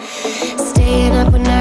Staying up when I